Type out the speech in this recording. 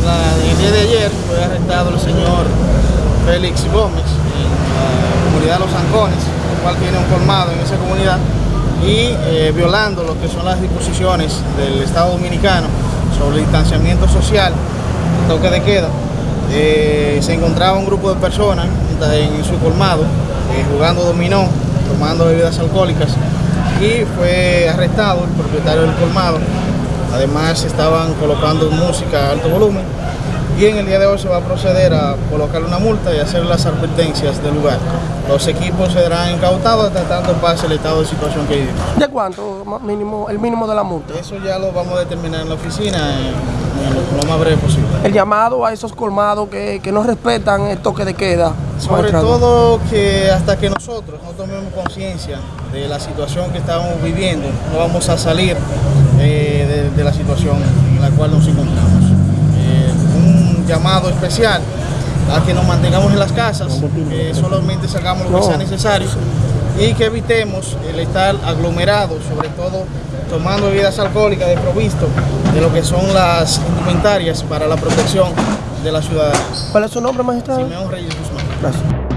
el día de ayer fue arrestado el señor Félix Gómez en la comunidad de Los Ancones, el cual tiene un colmado en esa comunidad y eh, violando lo que son las disposiciones del Estado Dominicano sobre el distanciamiento social, toque de queda. Eh, se encontraba un grupo de personas en su colmado eh, jugando dominó, tomando bebidas alcohólicas y fue arrestado el propietario del colmado. Además estaban colocando música a alto volumen y en el día de hoy se va a proceder a colocar una multa y hacer las advertencias del lugar. Los equipos serán incautados hasta tanto pase el estado de situación que vivimos. ¿De cuánto mínimo, el mínimo de la multa? Eso ya lo vamos a determinar en la oficina en, en lo, más breve posible. El llamado a esos colmados que, que no respetan el toque de queda. Sobre todo que hasta que nosotros no tomemos conciencia de la situación que estamos viviendo, no vamos a salir eh, de, la situación en la cual nos encontramos. Eh, un llamado especial a que nos mantengamos en las casas, que solamente sacamos lo que sea necesario y que evitemos el estar aglomerados, sobre todo tomando bebidas alcohólicas de provisto de lo que son las indumentarias para la protección de la ciudadanía. ¿Cuál es su nombre, magistrado? Simeón Reyes Guzmán. Gracias.